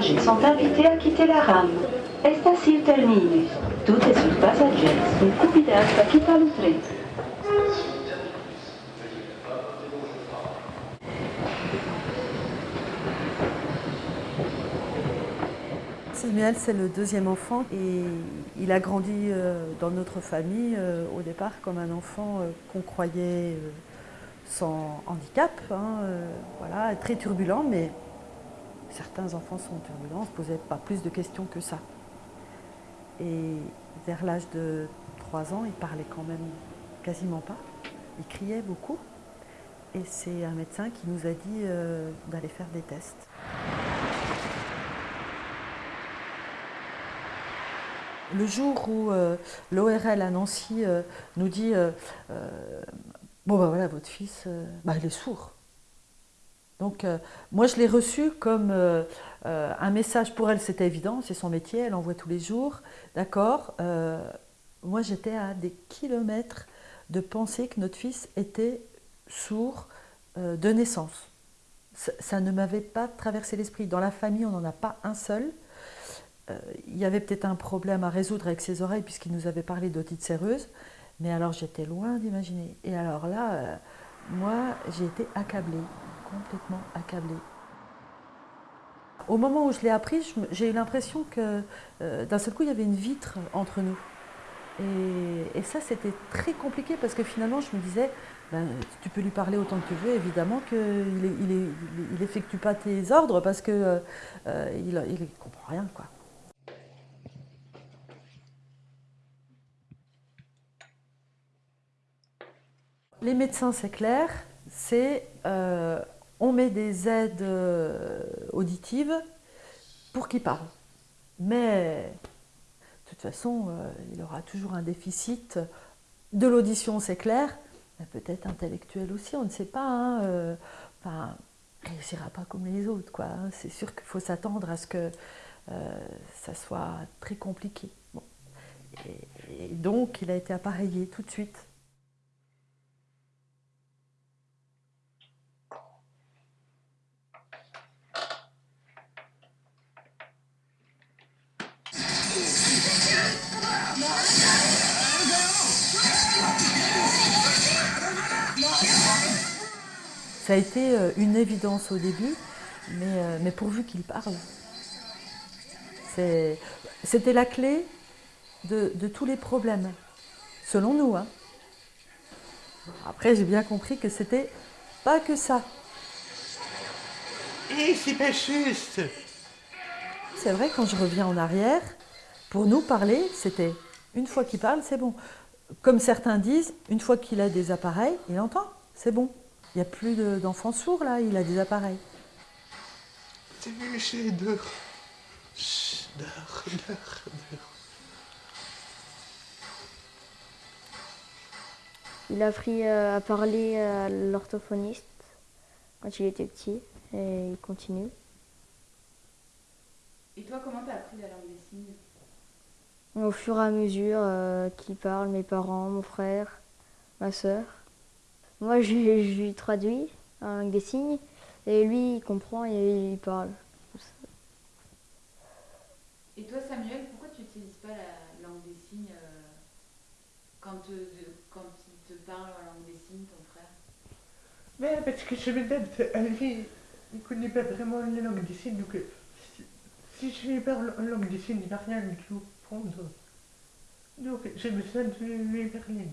sont invités à quitter la rame. Estación terminus. Tutti sus passagers sont convidés à quitter le train. Samuel, c'est le deuxième enfant et il a grandi euh, dans notre famille euh, au départ comme un enfant euh, qu'on croyait sans handicap, hein, voilà, très turbulent, mais certains enfants sont turbulents, on ne se posait pas plus de questions que ça. Et vers l'âge de 3 ans, il parlait quand même quasiment pas, il criait beaucoup. Et c'est un médecin qui nous a dit d'aller faire des tests. Le jour où euh, l'ORL à Nancy euh, nous dit euh, Bon, ben voilà, votre fils, bah, il est sourd. Donc, moi, je l'ai reçu comme un message pour elle, c'était évident, c'est son métier, elle envoie tous les jours, d'accord Moi, j'étais à des kilomètres de penser que notre fils était sourd de naissance. ça ne m'avait pas traversé l'esprit. Dans la famille, on n'en a pas un seul. Euh, il y avait peut-être un problème à résoudre avec ses oreilles puisqu'il nous avait parlé d'otite séreuse, mais alors j'étais loin d'imaginer. Et alors là, euh, moi, j'ai été accablée, complètement accablée. Au moment où je l'ai appris, j'ai eu l'impression que euh, d'un seul coup, il y avait une vitre entre nous. Et, ça, c'était très compliqué parce que finalement, je me disais, ben, tu peux lui parler autant que tu veux, évidemment qu'il n'effectue pas tes ordres parce qu'il ne comprend rien. Les médecins, c'est clair, c'est euh, on met des aides euh, auditives pour qu'ils parlent. Mais de toute façon, euh, il aura toujours un déficit de l'audition, c'est clair, peut-être intellectuel aussi, on ne sait pas. Hein, enfin, il ne réussira pas comme les autres. Hein. C'est sûr qu'il faut s'attendre à ce que ça soit très compliqué. et donc, il a été appareillé tout de suite. Ça a été euh, une évidence au début, mais, euh, pourvu qu'il parle. C'était la clé de, tous les problèmes, selon nous. Hein. Après, j'ai bien compris que c'était pas que ça. Et c'est pas juste C'est vrai, quand je reviens en arrière, pour nous parler, c'était une fois qu'il parle, c'est bon. Comme certains disent, une fois qu'il a des appareils, il entend, c'est bon. Il n'y a plus d'enfants sourds là, il a des appareils. C'est Michel, dehors. Dehors, dehors, dehors. Il a appris euh, à parler à l'orthophoniste quand il était petit et il continue. Et toi, comment t'as appris la langue des signes? Au fur et à mesure euh, qu'il parle, mes parents, mon frère, ma soeur. Moi, je, lui traduis avec des signes, et lui, il comprend et il parle. Et toi, Samuel, pourquoi tu n'utilises pas la langue des signes euh, quand, quand il te parle en langue des signes, ton frère? Mais parce que je me donne, lui, il ne connaît pas vraiment la langue des signes, donc si, je lui parle en langue des signes, il ne va rien lui comprendre. Donc j'ai besoin de lui parler.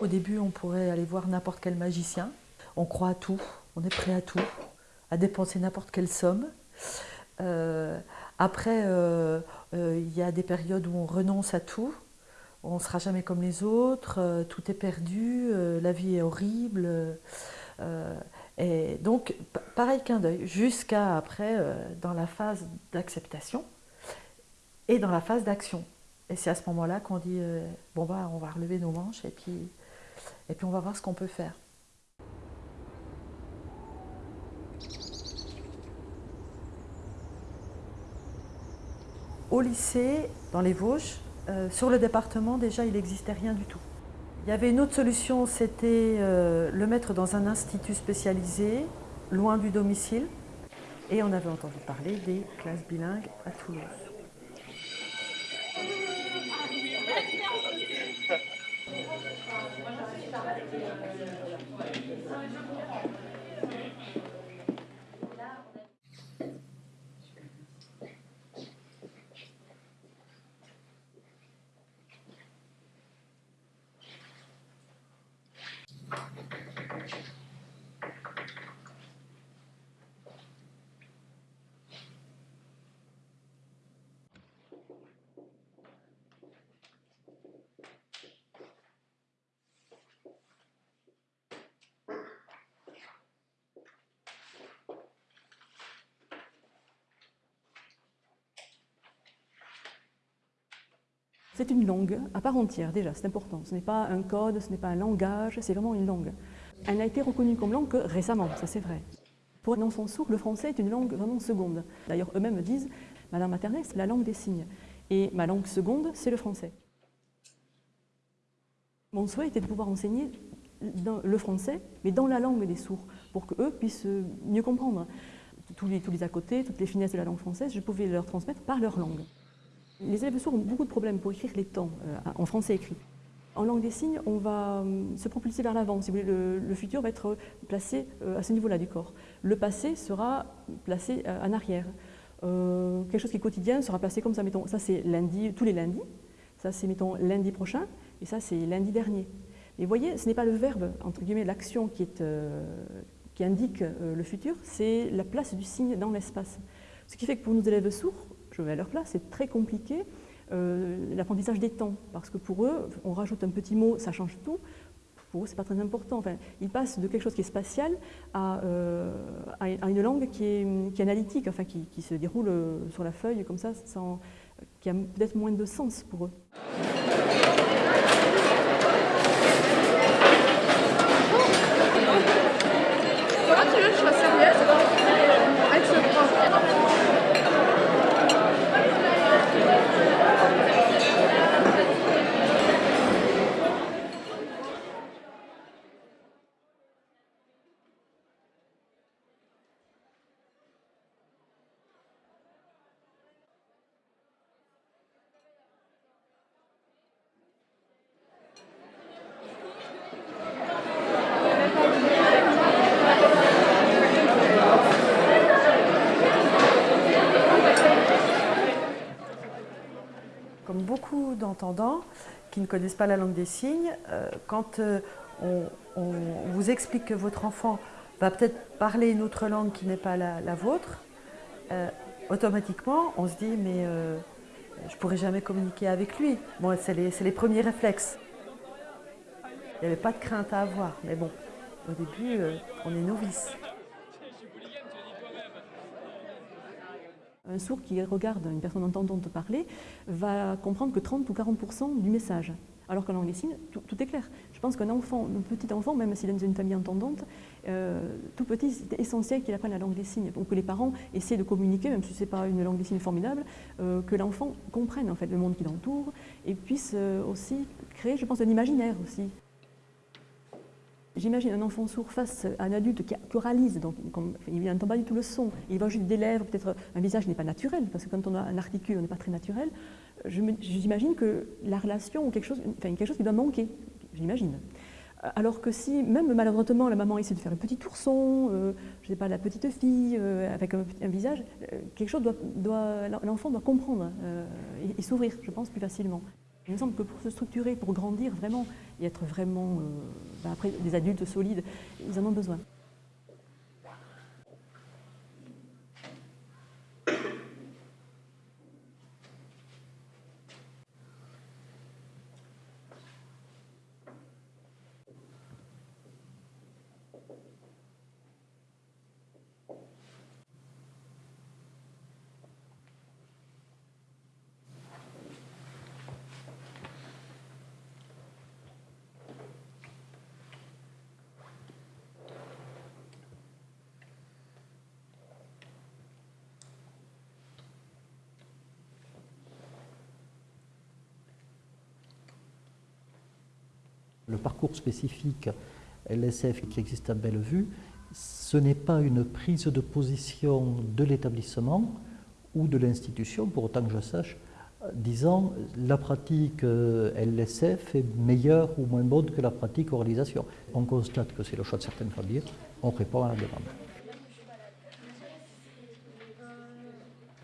Au début, on pourrait aller voir n'importe quel magicien. On croit à tout, on est prêt à tout, à dépenser n'importe quelle somme. Euh, après, euh, euh, il y a des périodes où on renonce à tout on ne sera jamais comme les autres, euh, tout est perdu, euh, la vie est horrible. Euh, et donc, pareil qu'un deuil, jusqu'à après, dans la phase d'acceptation et dans la phase d'action. Et c'est à ce moment-là qu'on dit bon bah on va relever nos manches et puis, et puis on va voir ce qu'on peut faire. Au lycée, dans les Vosges, euh, sur le département déjà il n'existait rien du tout. Il y avait une autre solution, c'était euh, le mettre dans un institut spécialisé, loin du domicile. Et on avait entendu parler des classes bilingues à Toulouse. C'est une langue à part entière déjà, c'est important. Ce n'est pas un code, ce n'est pas un langage, c'est vraiment une langue. Elle n'a été reconnue comme langue que récemment, ça c'est vrai. Pour un enfant sourd, le français est une langue vraiment seconde. D'ailleurs, eux-mêmes disent, ma langue maternelle, c'est la langue des signes. Et ma langue seconde, c'est le français. Mon souhait était de pouvoir enseigner le français, mais dans la langue des sourds, pour qu'eux puissent mieux comprendre. Tous les, tous les à côté, toutes les finesses de la langue française, je pouvais leur transmettre par leur langue. Les élèves sourds ont beaucoup de problèmes pour écrire les temps euh, en français écrit. En langue des signes, on va euh, se propulser vers l'avant. Si le, futur va être placé euh, à ce niveau-là du corps. Le passé sera placé en arrière. quelque chose qui est quotidien sera placé comme ça. Mettons, ça c'est lundi, tous les lundis. Ça c'est mettons lundi prochain. Et ça c'est lundi dernier. Mais vous voyez, ce n'est pas le verbe, entre guillemets, l'action qui, qui indique le futur, c'est la place du signe dans l'espace. Ce qui fait que pour nos élèves sourds, je vais à leur place, c'est très compliqué euh, l'apprentissage des temps, parce que pour eux, on rajoute un petit mot, ça change tout. Pour eux, ce n'est pas très important. Enfin, ils passent de quelque chose qui est spatial à, euh, une langue qui est, qui est analytique, enfin, qui, qui, se déroule euh, sur la feuille comme ça, sans, qui a peut-être moins de sens pour eux. Qui ne connaissent pas la langue des signes, euh, quand euh, on, vous explique que votre enfant va peut-être parler une autre langue qui n'est pas la, vôtre, euh, automatiquement on se dit mais je ne pourrai jamais communiquer avec lui. Bon, c'est les, premiers réflexes. Il n'y avait pas de crainte à avoir, mais bon, au début on est novice. Un sourd qui regarde une personne entendante parler va comprendre que 30 ou 40% du message. Alors qu'en langue des signes, tout, est clair. Je pense qu'un enfant, un petit enfant, même s'il est dans une famille entendante, euh, tout petit, c'est essentiel qu'il apprenne la langue des signes. Donc que les parents essaient de communiquer, même si ce n'est pas une langue des signes formidable, euh, que l'enfant comprenne en fait le monde qui l'entoure et puisse euh, aussi créer, je pense, un imaginaire aussi. J'imagine un enfant sourd face à un adulte qui oralise, donc il n'entend pas du tout le son, il voit juste des lèvres, peut-être un visage n'est pas naturel, parce que quand on a un articule, on n'est pas très naturel. J'imagine que la relation, ou quelque chose, enfin, quelque chose qui doit manquer, j'imagine. Alors que si, même maladroitement, la maman essaie de faire un petit ourson, euh, je ne sais pas, la petite fille, euh, avec un, visage, euh, quelque chose doit, l'enfant doit comprendre et s'ouvrir, je pense, plus facilement. Il me semble que pour se structurer, pour grandir vraiment et être vraiment euh, ben des adultes solides, ils en ont besoin. Le parcours spécifique LSF qui existe à Bellevue, ce n'est pas une prise de position de l'établissement ou de l'institution, pour autant que je sache, disant la pratique euh, LSF est meilleure ou moins bonne que la pratique oralisation. On constate que c'est le choix de certaines familles, on répond à la demande.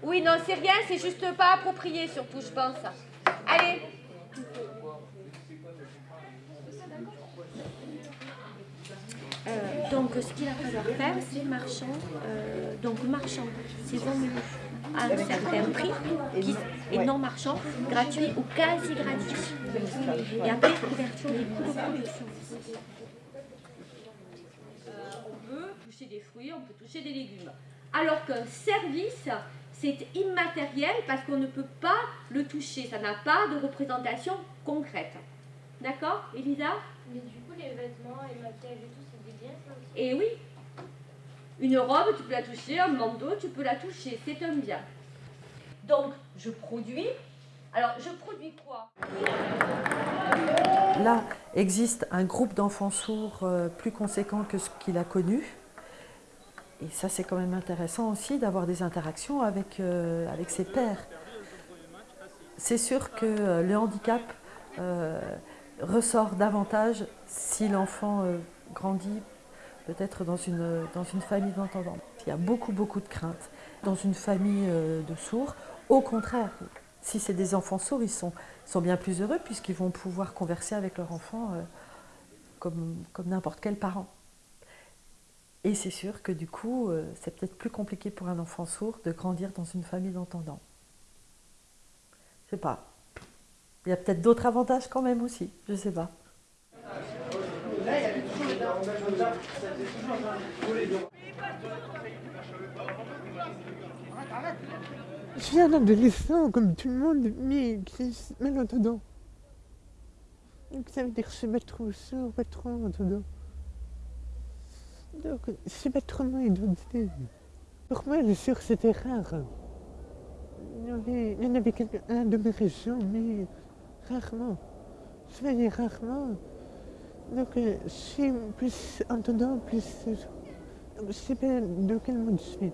Oui, non, c'est rien, c'est juste pas approprié surtout, je pense. Allez Euh, donc, ce qu'il va falloir faire, c'est marchand. euh, donc, marchand, saison menue à un certain prix qui- et non marchand, gratuit ou quasi gratuit. Et après, couverture des coûts de production. on peut toucher des fruits, on peut toucher des légumes. Alors qu'un service, c'est immatériel parce qu'on ne peut pas le toucher. Ça n'a pas de représentation concrète. D'accord, Elisa? Mais du coup, les vêtements et maquillage et tout, Et oui, une robe, tu peux la toucher, un manteau, tu peux la toucher, c'est un bien. Donc, je produis. Alors, je produis quoi? Là existe un groupe d'enfants sourds euh, plus conséquent que ce qu'il a connu. Et ça, c'est quand même intéressant aussi d'avoir des interactions avec, euh, ses pairs. C'est sûr que euh, le handicap ressort davantage si l'enfant grandit peut-être dans une, dans une famille d'entendants. Il y a beaucoup, beaucoup de craintes. Dans une famille euh, de sourds, au contraire, si c'est des enfants sourds, ils sont, sont bien plus heureux puisqu'ils vont pouvoir converser avec leur enfant euh, comme, comme n'importe quel parent. Et c'est sûr que du coup, euh, c'est peut-être plus compliqué pour un enfant sourd de grandir dans une famille d'entendants. Je sais pas. Il y a peut-être d'autres avantages quand même aussi, je sais pas. Je suis un adolescent comme tout le monde, mais qui est malentendant. Donc ça veut dire que je sais pas trop sourd, pas trop entendant. Donc je sais pas trop mon identité. Pour moi, le sourd c'était rare. Il y, en avait quelqu'un de mes régions, mais rarement. Je voyais rarement. Donc euh, suis plus entendant, plus. euh, Je sais pas de quel monde je suis.